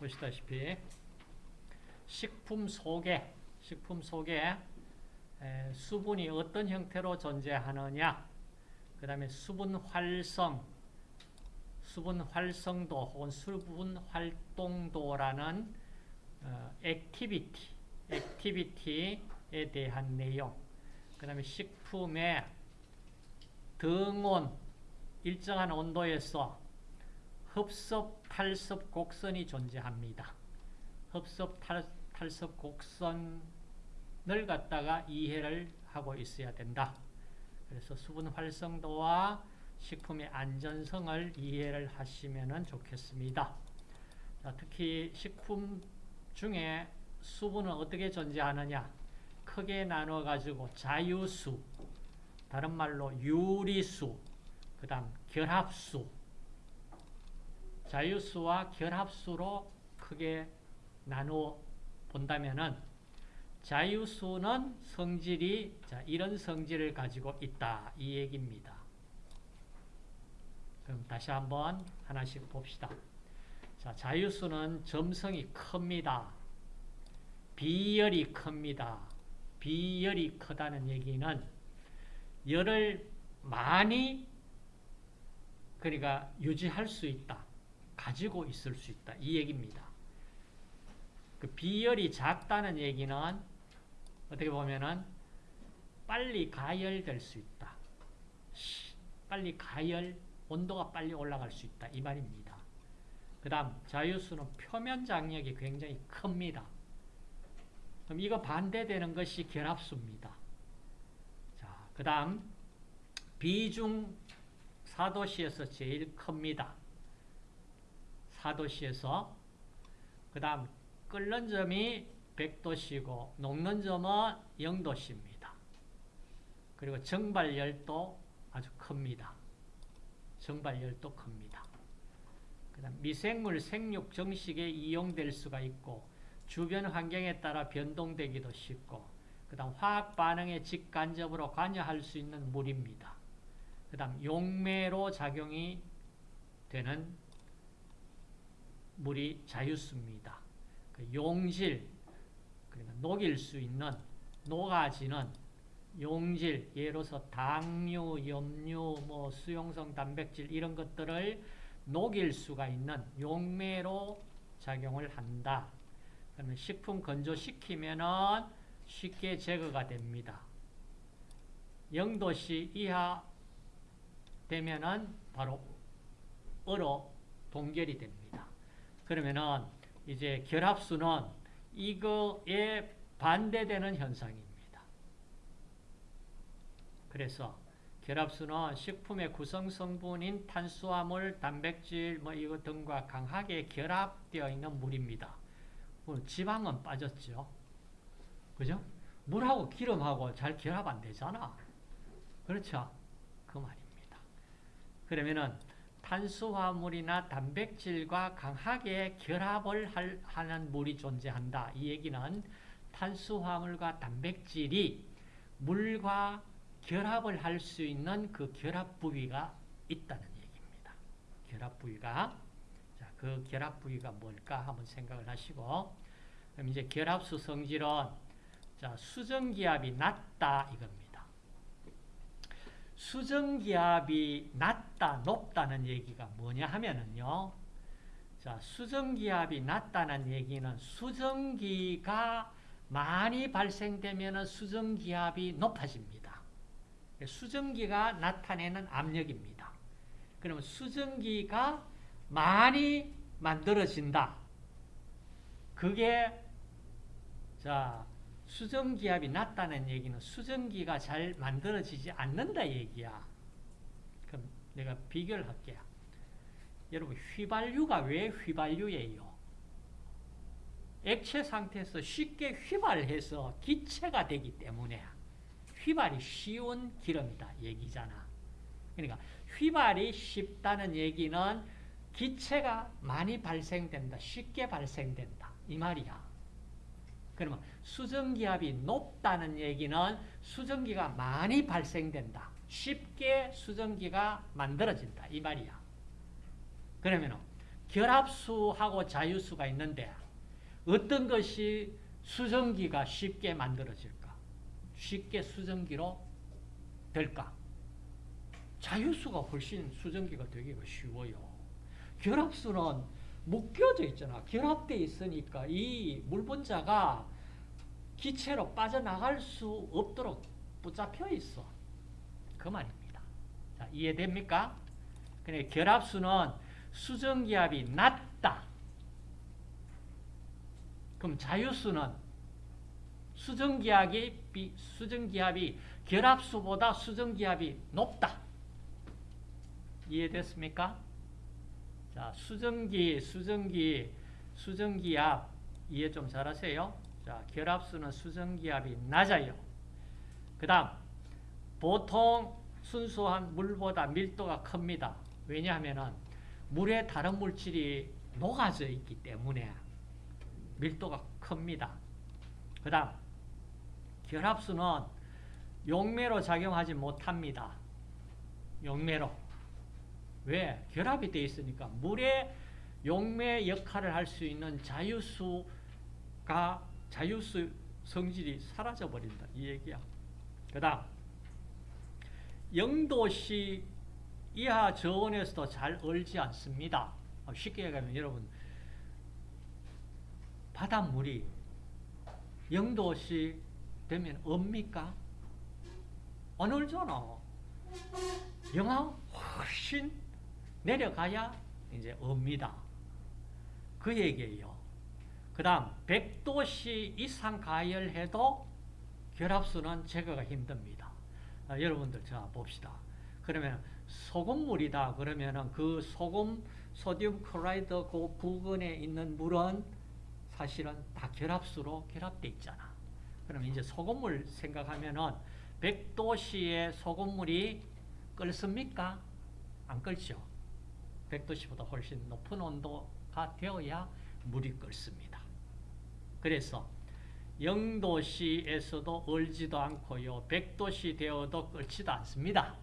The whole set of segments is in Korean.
보시다시피 식품 속에 식품 속에 수분이 어떤 형태로 존재하느냐 그 다음에 수분 활성 수분 활성도 혹은 수분 활동도라는 어, activity activity에 대한 내용 그 다음에 식품의 등온 일정한 온도에서 흡섭, 탈섭, 곡선이 존재합니다. 흡섭, 탈, 탈섭, 곡선을 갖다가 이해를 하고 있어야 된다. 그래서 수분 활성도와 식품의 안전성을 이해를 하시면 좋겠습니다. 자, 특히 식품 중에 수분은 어떻게 존재하느냐 크게 나누어 가지고 자유수 다른 말로 유리수 그 다음 결합수 자유수와 결합수로 크게 나누어 본다면은 자유수는 성질이 자, 이런 성질을 가지고 있다 이 얘기입니다. 그럼 다시 한번 하나씩 봅시다. 자, 자유수는 점성이 큽니다. 비열이 큽니다. 비열이 크다는 얘기는 열을 많이 그러니까 유지할 수 있다. 가지고 있을 수 있다. 이 얘기입니다. 그 비열이 작다는 얘기는 어떻게 보면은 빨리 가열될 수 있다. 빨리 가열, 온도가 빨리 올라갈 수 있다. 이 말입니다. 그 다음 자유수는 표면 장력이 굉장히 큽니다. 그럼 이거 반대되는 것이 결합수입니다. 자, 그 다음 비중 4도시에서 제일 큽니다. 4도시에서 그 다음 끓는 점이 100도씨고 녹는 점은 0도씨입니다. 그리고 정발열도 아주 큽니다. 정발열도 큽니다. 그 다음 미생물 생육 정식에 이용될 수가 있고 주변 환경에 따라 변동되기도 쉽고 그 다음 화학 반응에 직간접으로 관여할 수 있는 물입니다. 그 다음 용매로 작용이 되는 물이 자유수입니다. 그 용질, 그러니까 녹일 수 있는, 녹아지는 용질, 예로서 당류, 염류, 뭐 수용성 단백질 이런 것들을 녹일 수가 있는 용매로 작용을 한다. 그러면 식품 건조시키면은 쉽게 제거가 됩니다. 0도씨 이하 되면은 바로 얼어 동결이 됩니다. 그러면은 이제 결합수는 이거에 반대되는 현상입니다. 그래서 결합수는 식품의 구성 성분인 탄수화물, 단백질 뭐 이거 등과 강하게 결합되어 있는 물입니다. 지방은 빠졌죠. 그죠? 물하고 기름하고 잘 결합 안 되잖아. 그렇죠? 그 말입니다. 그러면은 탄수화물이나 단백질과 강하게 결합을 할, 하는 물이 존재한다. 이 얘기는 탄수화물과 단백질이 물과 결합을 할 수 있는 그 결합 부위가 있다는 얘기입니다. 결합 부위가 자, 그 결합 부위가 뭘까 한번 생각을 하시고 그럼 이제 결합수 성질은 자, 수정기압이 낮다 이겁니다. 수정기압이 낮다, 높다는 얘기가 뭐냐 하면은요. 자, 수정기압이 낮다는 얘기는 수정기가 많이 발생되면 수정기압이 높아집니다. 수정기가 나타내는 압력입니다. 그러면 수정기가 많이 만들어진다. 그게 자 수정기압이 낮다는 얘기는 수정기가 잘 만들어지지 않는다 얘기야. 그럼 내가 비교를 할게요. 여러분 휘발유가 왜 휘발유예요? 액체 상태에서 쉽게 휘발해서 기체가 되기 때문에 휘발이 쉬운 기름이다 얘기잖아. 그러니까 휘발이 쉽다는 얘기는 기체가 많이 발생된다. 쉽게 발생된다. 이 말이야. 그러면 수증기압이 높다는 얘기는 수증기가 많이 발생된다. 쉽게 수증기가 만들어진다. 이 말이야. 그러면 결합수하고 자유수가 있는데 어떤 것이 수증기가 쉽게 만들어질까? 쉽게 수증기로 될까? 자유수가 훨씬 수증기가 되기가 쉬워요. 결합수는 묶여져 있잖아. 결합되어 있으니까 이 물분자가 기체로 빠져나갈 수 없도록 붙잡혀 있어. 그 말입니다. 자, 이해됩니까? 그래, 결합수는 수정기압이 낮다. 그럼 자유수는 수정기압이, 수정기압이 결합수보다 수정기압이 높다. 이해됐습니까? 자, 수증기, 수증기, 수증기압 이해 좀 잘하세요. 자, 결합수는 수증기압이 낮아요. 그 다음, 보통 순수한 물보다 밀도가 큽니다. 왜냐하면 물에 다른 물질이 녹아져 있기 때문에 밀도가 큽니다. 그 다음, 결합수는 용매로 작용하지 못합니다. 용매로. 왜? 결합이 되어 있으니까 물의 용매 역할을 할 수 있는 자유수가 자유수 성질이 사라져 버린다. 이 얘기야. 그 다음 0도씨 이하 저온에서도 잘 얼지 않습니다. 쉽게 얘기하면 여러분 바닷물이 0도씨 되면 없니까? 안 얼잖아. 영하 훨씬 내려가야 이제 옵니다. 그 얘기예요. 그 다음 100도씨 이상 가열해도 결합수는 제거가 힘듭니다. 아, 여러분들 자 봅시다. 그러면 소금물이다. 그러면은 그 소금 소디움 클로라이드 그 부근에 있는 물은 사실은 다 결합수로 결합돼 있잖아. 그럼 이제 소금물 생각하면은 100도씨의 소금물이 끓습니까? 안 끓죠. 100도씨보다 훨씬 높은 온도가 되어야 물이 끓습니다. 그래서 0도씨에서도 얼지도 않고요. 100도씨 되어도 끓지도 않습니다.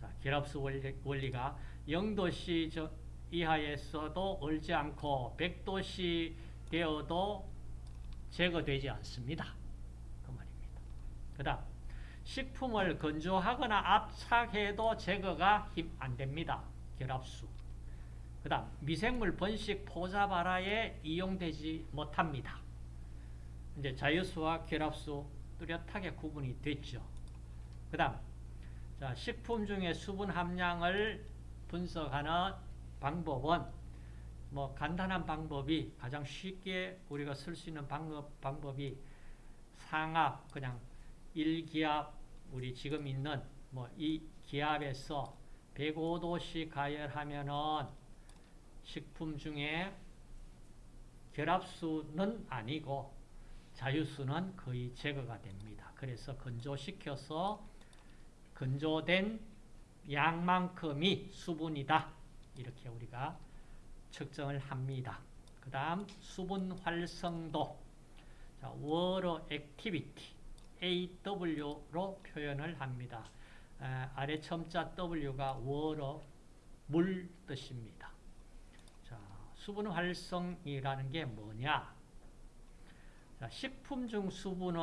자, 결합수 원리, 가 0도씨 이하에서도 얼지 않고 100도씨 되어도 제거되지 않습니다. 그 말입니다. 그 다음 식품을 건조하거나 압착해도 제거가 안 됩니다. 결합수. 그 다음 미생물 번식 포자 발화에 이용되지 못합니다. 이제 자유수와 결합수 뚜렷하게 구분이 됐죠. 그 다음 자, 식품 중에 수분 함량을 분석하는 방법은 뭐 간단한 방법이 가장 쉽게 우리가 쓸 수 있는 방법, 방법이 상압 그냥 1기압 우리 지금 있는 뭐 이 기압에서 105도씩 가열하면은 식품 중에 결합수는 아니고 자유수는 거의 제거가 됩니다. 그래서 건조시켜서 건조된 양만큼이 수분이다. 이렇게 우리가 측정을 합니다. 그 다음 수분 활성도 자, water activity AW로 표현을 합니다. 아래 첨자 W가 water 물 뜻입니다. 자, 수분 활성이라는 게 뭐냐? 자, 식품 중 수분은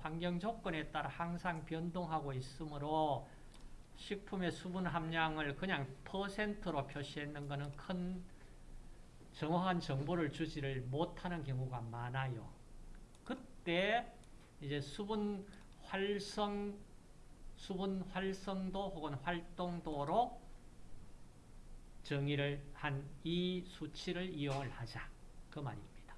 환경 조건에 따라 항상 변동하고 있으므로 식품의 수분 함량을 그냥 퍼센트로 표시했는 것은 큰 정확한 정보를 주지를 못하는 경우가 많아요. 그때 이제 수분 활성, 수분 활성도 혹은 활동도로 정의를 한 이 수치를 이용을 하자. 그 말입니다.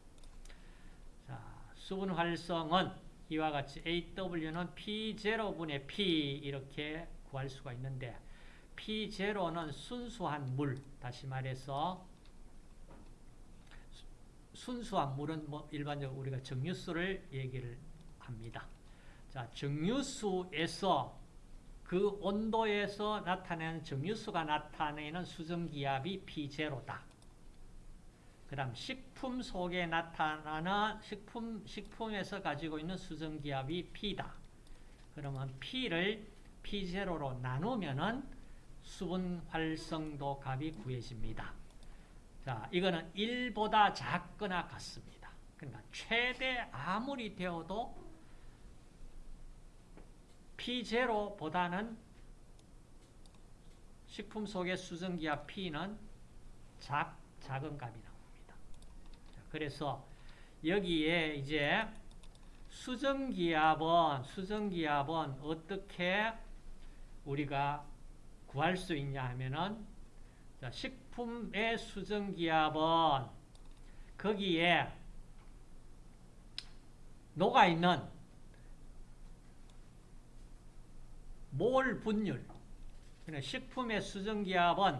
자, 수분 활성은 이와 같이 AW는 P0분의 P 이렇게 구할 수가 있는데 P0는 순수한 물, 다시 말해서 순수한 물은 뭐 일반적으로 우리가 정유수를 얘기를 합니다. 자, 정유수에서 그 온도에서 나타내는 정유수가 나타내는 수증기압이 P0다. 그 다음 식품 속에 나타나는 식품, 식품에서 가지고 있는 수증기압이 P다. 그러면 P를 P0로 나누면은 수분 활성도 값이 구해집니다. 자, 이거는 1보다 작거나 같습니다. 그러니까 최대 아무리 되어도 P0보다는 식품 속의 수증기압 P는 작, 작은 값이 나옵니다. 자, 그래서 여기에 이제 수증기압은 수증기압은 어떻게 우리가 구할 수 있냐 하면은 자, 식품의 수증기압은 거기에 녹아 있는 몰 분율 그러니까 식품의 수증기압은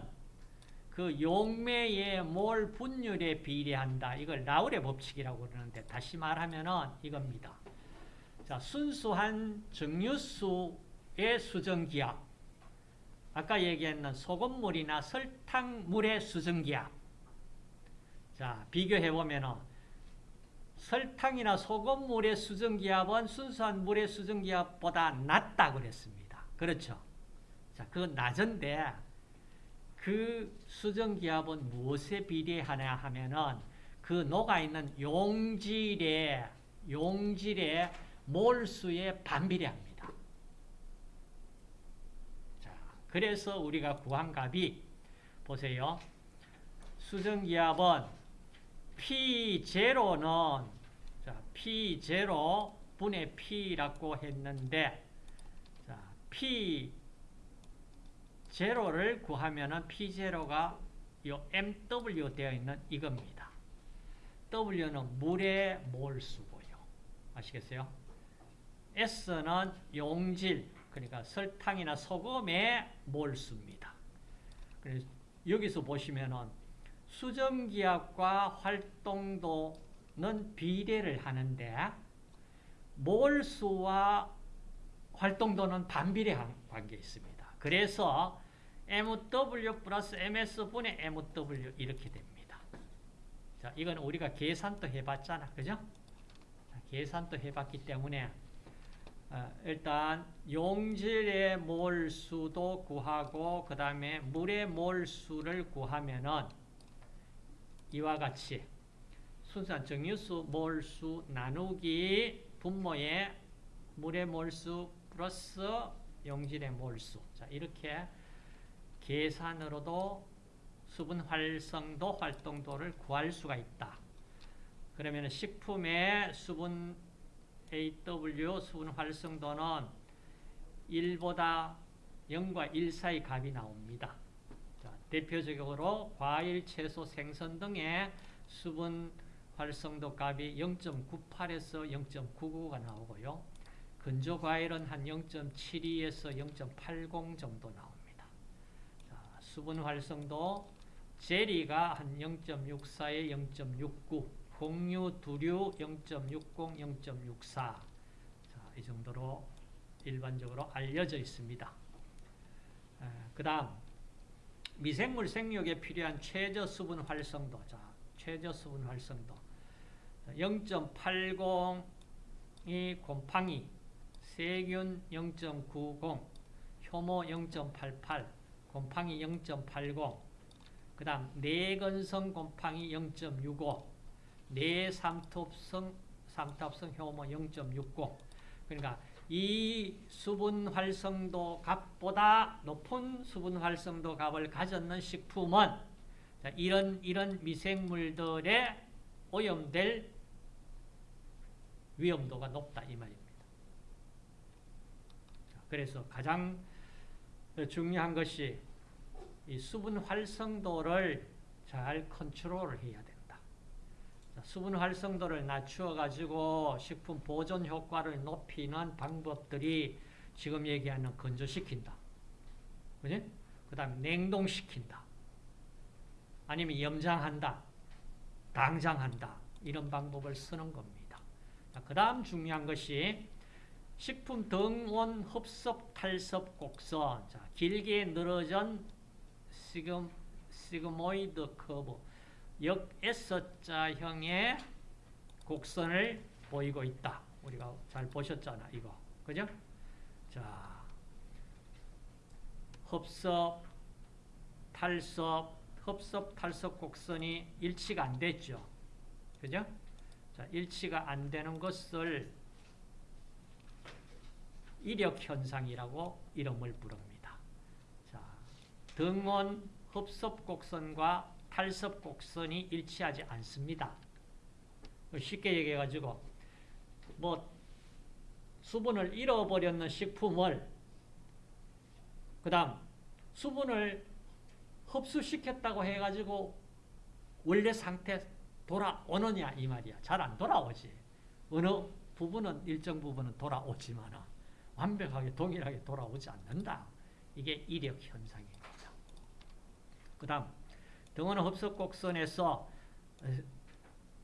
그 용매의 몰 분율에 비례한다. 이걸 라울의 법칙이라고 그러는데 다시 말하면은 이겁니다. 자, 순수한 정유수의 수증기압. 아까 얘기했는 소금물이나 설탕물의 수증기압. 자, 비교해 보면은 설탕이나 소금물의 수증기압은 순수한 물의 수증기압보다 낮다 그랬습니다. 그렇죠? 자, 그건 낮은데 그 수증기압은 무엇에 비례하냐 하면은 그 녹아있는 용질의 용질의 몰수에 반비례합니다. 자, 그래서 우리가 구한 값이 보세요. 수증기압은 P0는 자, P0 분의 P라고 했는데 자, P 제로를 구하면은 P0가 요 MW 되어 있는 이겁니다. W는 물의 몰수고요. 아시겠어요? S는 용질, 그러니까 설탕이나 소금의 몰수입니다. 그래서 여기서 보시면은 수증기압과 활동도는 비례를 하는데 몰수와 활동도는 반비례한 관계에 있습니다. 그래서 MW 플러스 MS분의 MW 이렇게 됩니다. 자, 이건 우리가 계산도 해봤잖아. 그죠? 계산도 해봤기 때문에 어, 일단 용질의 몰수도 구하고 그 다음에 물의 몰수를 구하면은 이와 같이 순수한 정유수 몰수 나누기 분모의 물의 몰수 플러스 용질의 몰수. 자, 이렇게 계산으로도 수분 활성도, 활동도를 구할 수가 있다. 그러면 식품의 수분 AW 수분 활성도는 1보다 0과 1 사이 값이 나옵니다. 자, 대표적으로 과일, 채소, 생선 등의 수분 활성도 값이 0.98에서 0.99가 나오고요. 근조 과일은 한 0.72에서 0.80 정도 나옵니다. 자, 수분 활성도 제리가 한 0.64에 0.69, 공유, 두류 0.60, 0.64. 자, 이 정도로 일반적으로 알려져 있습니다. 그 다음 미생물 생육에 필요한 최저 수분 활성도. 자, 최저 수분 활성도. 0.80이 곰팡이 세균 0.90, 효모 0.88, 곰팡이 0.80, 그 다음 내건성 곰팡이 0.65, 내삼톱성 삼탑성 효모 0.60. 그러니까 이 수분 활성도 값보다 높은 수분 활성도 값을 가졌는 식품은 이런 이런 미생물들의 오염될 위험도가 높다 이 말입니다. 그래서 가장 중요한 것이 이 수분 활성도를 잘 컨트롤을 해야 된다. 수분 활성도를 낮추어 가지고 식품 보존 효과를 높이는 방법들이 지금 얘기하는 건조시킨다. 그지? 그 다음 냉동시킨다. 아니면 염장한다. 당장한다. 이런 방법을 쓰는 겁니다. 그 다음 중요한 것이 식품 등온 흡습 탈습 곡선 자, 길게 늘어진 시금, sigmoid curve 역 S자형의 곡선을 보이고 있다. 우리가 잘 보셨잖아, 이거. 그죠? 자, 흡습, 탈습, 흡습 탈습 곡선이 일치가 안 됐죠. 그죠? 자, 일치가 안 되는 것을 이력 현상이라고 이름을 부릅니다. 자, 등원 흡섭 곡선과 탈섭 곡선이 일치하지 않습니다. 쉽게 얘기해 가지고 뭐 수분을 잃어버렸는 식품을 그 다음 수분을 흡수시켰다고 해 가지고 원래 상태 돌아오느냐 이 말이야. 잘 안 돌아오지. 어느 부분은 일정 부분은 돌아오지만 완벽하게 동일하게 돌아오지 않는다. 이게 이력 현상입니다. 그 다음 등원 흡수 곡선에서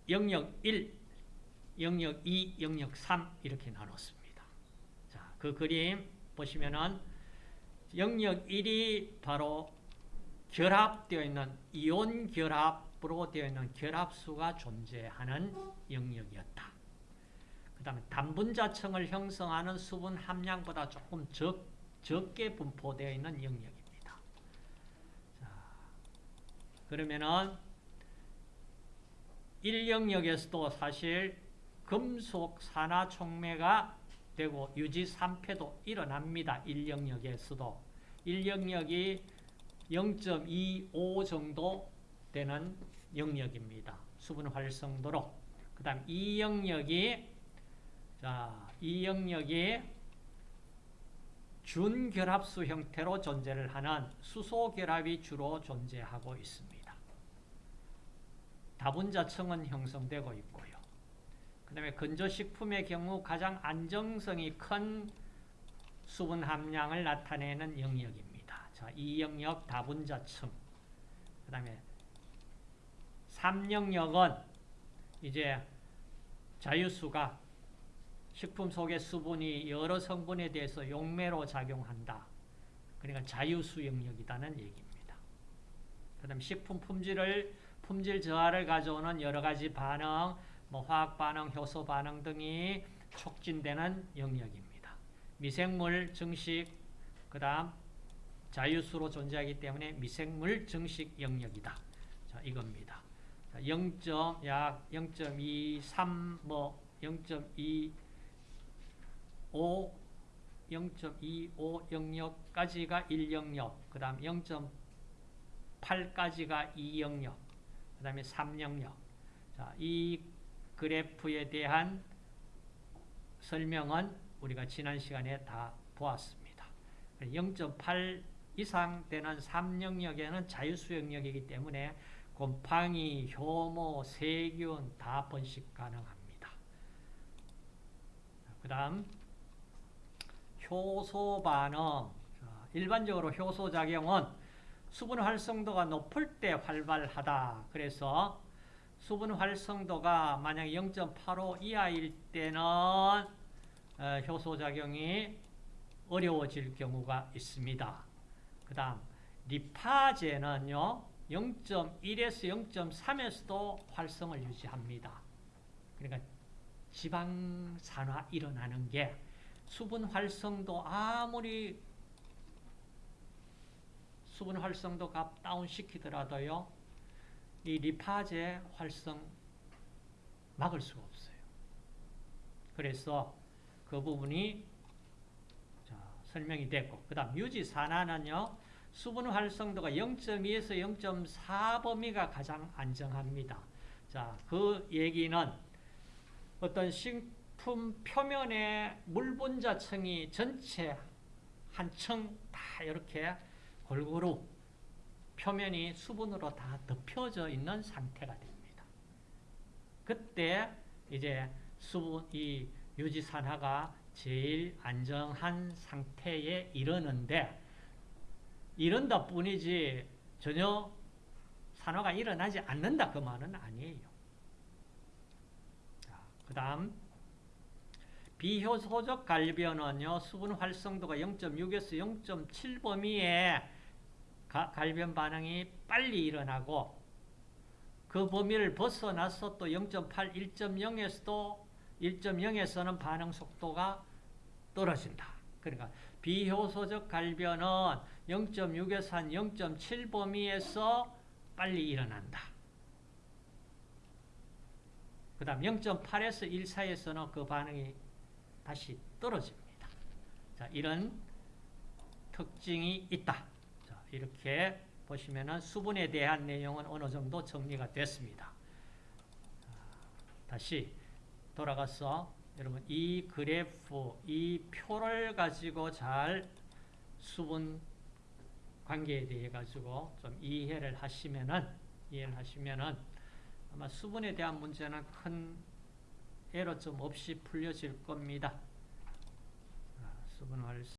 영역 1, 영역 2, 영역 3 이렇게 나눴습니다. 자, 그 그림 보시면은 영역 1이 바로 결합되어 있는 이온 결합으로 되어 있는 결합수가 존재하는 영역이었다. 그 다음에 단분자층을 형성하는 수분 함량보다 조금 적, 적게 분포되어 있는 영역입니다. 자, 그러면은 1영역에서도 사실 금속 산화 촉매가 되고 유지 3패도 일어납니다. 1영역에서도. 1영역이 0.25 정도 되는 영역입니다. 수분 활성도로. 그 다음 2영역이 자, 이 영역이 준결합수 형태로 존재를 하는 수소결합이 주로 존재하고 있습니다. 다분자층은 형성되고 있고요. 그 다음에 건조식품의 경우 가장 안정성이 큰 수분 함량을 나타내는 영역입니다. 자, 이 영역 다분자층. 그 다음에 3영역은 이제 자유수가 식품 속의 수분이 여러 성분에 대해서 용매로 작용한다. 그러니까 자유수 영역이라는 얘기입니다. 그 다음 식품 품질을 품질 저하를 가져오는 여러 가지 반응, 뭐 화학 반응, 효소 반응 등이 촉진되는 영역입니다. 미생물 증식, 그 다음 자유수로 존재하기 때문에 미생물 증식 영역이다. 자, 이겁니다. 0. 약 0.23, 뭐 0.2 5, 0.25 영역까지가 1영역, 그 다음 0.8까지가 2영역, 그 다음에 3영역. 자, 이 그래프에 대한 설명은 우리가 지난 시간에 다 보았습니다. 0.8 이상 되는 3영역에는 자유수 영역이기 때문에 곰팡이, 효모, 세균 다 번식 가능합니다. 그 다음 효소 반응. 일반적으로 효소 작용은 수분 활성도가 높을 때 활발하다. 그래서 수분 활성도가 만약 0.85 이하일 때는 어, 효소 작용이 어려워질 경우가 있습니다. 그 다음 리파제는요 0.1에서 0.3에서도 활성을 유지합니다. 그러니까 지방산화 일어나는 게 수분 활성도 아무리 수분 활성도 값 다운 시키더라도요. 이 리파제 활성 막을 수가 없어요. 그래서 그 부분이 자, 설명이 됐고 그 다음 유지 산화는요. 수분 활성도가 0.2에서 0.4 범위가 가장 안정합니다. 자, 그 얘기는 어떤 식 제품 표면에 물분자층이 전체 한 층 다 이렇게 골고루 표면이 수분으로 다 덮여져 있는 상태가 됩니다. 그때 이제 수분, 이 유지산화가 제일 안정한 상태에 이르는데 이런다 뿐이지 전혀 산화가 일어나지 않는다 그 말은 아니에요. 그 다음 비효소적 갈변은요, 수분 활성도가 0.6에서 0.7 범위에 갈변 반응이 빨리 일어나고 그 범위를 벗어나서 또 0.8, 1.0에서도 1.0에서는 반응 속도가 떨어진다. 그러니까 비효소적 갈변은 0.6에서 한 0.7 범위에서 빨리 일어난다. 그 다음 0.8에서 1 사이에서는 그 반응이 다시 떨어집니다. 자, 이런 특징이 있다. 자, 이렇게 보시면은 수분에 대한 내용은 어느 정도 정리가 됐습니다. 자, 다시 돌아가서 여러분 이 그래프, 이 표를 가지고 잘 수분 관계에 대해 가지고 좀 이해를 하시면은 이해를 하시면은 아마 수분에 대한 문제는 큰 에러점 없이 풀려질 겁니다. 자, 수분 활